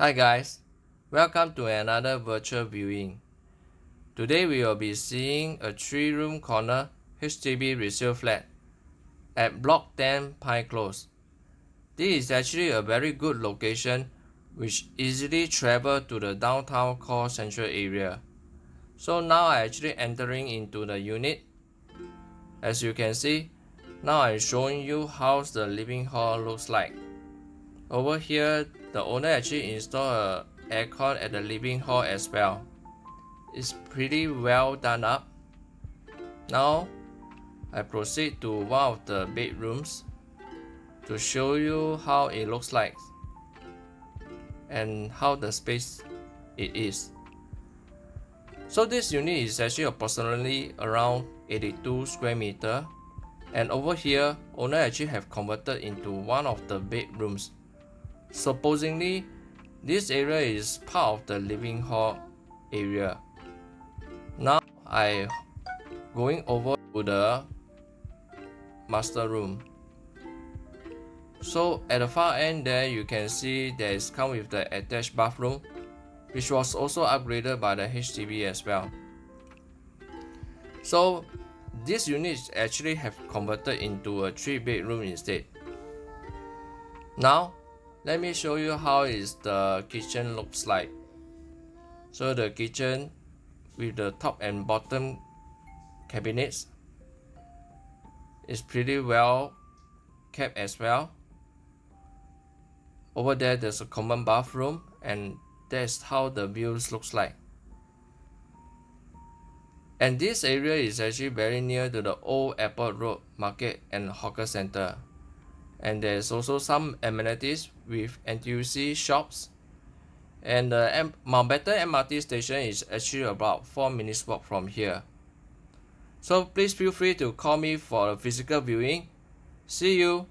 Hi guys, welcome to another virtual viewing. Today we will be seeing a 3 room corner HDB resale flat at Block 10 Pine Close. This is actually a very good location which easily travel to the downtown core central area. So now I actually entering into the unit. As you can see, now I'm showing you how the living hall looks like. Over here, the owner actually installed a aircon at the living hall as well. It's pretty well done up. Now, I proceed to one of the bedrooms to show you how it looks like and how the space it is. So this unit is actually approximately around 82 square meter and over here owner actually have converted into one of the bedrooms. Supposedly this area is part of the living hall area. Now I going over to the master room. So at the far end there you can see there is come with the attached bathroom which was also upgraded by the HDB as well. So this unit actually have converted into a 3 bedroom instead. Now let me show you how is the kitchen looks like. So the kitchen with the top and bottom cabinets is pretty well kept as well. Over there there's a common bathroom and that's how the views looks like. And this area is actually very near to the old airport road market and hawker center. And there's also some amenities with NTUC shops. And the M Mountbatten MRT station is actually about 4 minutes walk from here. So please feel free to call me for a physical viewing. See you!